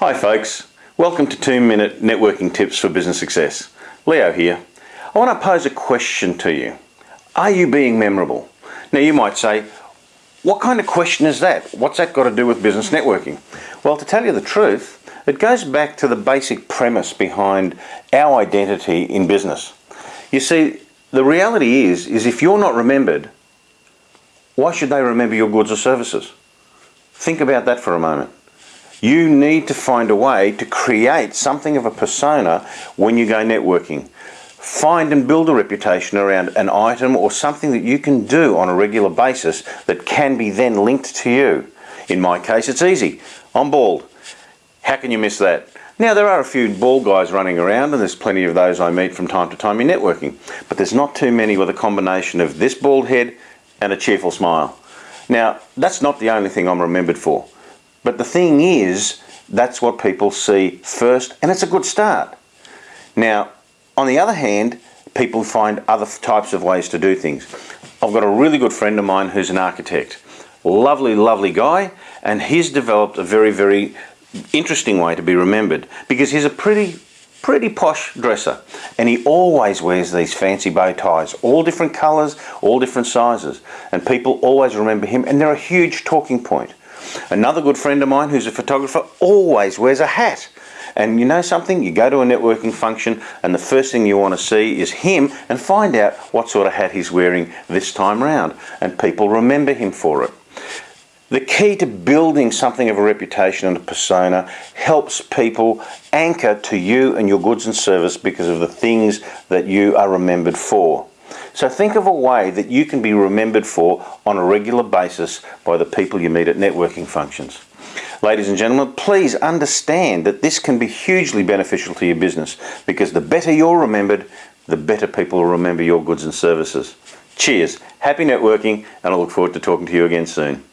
Hi folks, welcome to 2 Minute Networking Tips for Business Success. Leo here. I want to pose a question to you. Are you being memorable? Now you might say, what kind of question is that? What's that got to do with business networking? Well, to tell you the truth, it goes back to the basic premise behind our identity in business. You see, the reality is, is if you're not remembered, why should they remember your goods or services? Think about that for a moment. You need to find a way to create something of a persona when you go networking. Find and build a reputation around an item or something that you can do on a regular basis that can be then linked to you. In my case, it's easy. I'm bald. How can you miss that? Now, there are a few bald guys running around, and there's plenty of those I meet from time to time in networking, but there's not too many with a combination of this bald head and a cheerful smile. Now, that's not the only thing I'm remembered for. But the thing is, that's what people see first, and it's a good start. Now, on the other hand, people find other types of ways to do things. I've got a really good friend of mine who's an architect. Lovely, lovely guy, and he's developed a very, very interesting way to be remembered because he's a pretty pretty posh dresser and he always wears these fancy bow ties all different colors all different sizes and people always remember him and they're a huge talking point Another good friend of mine who's a photographer always wears a hat. And you know something? You go to a networking function and the first thing you want to see is him and find out what sort of hat he's wearing this time round. And people remember him for it. The key to building something of a reputation and a persona helps people anchor to you and your goods and service because of the things that you are remembered for. So think of a way that you can be remembered for on a regular basis by the people you meet at networking functions. Ladies and gentlemen, please understand that this can be hugely beneficial to your business because the better you're remembered, the better people will remember your goods and services. Cheers, happy networking, and I look forward to talking to you again soon.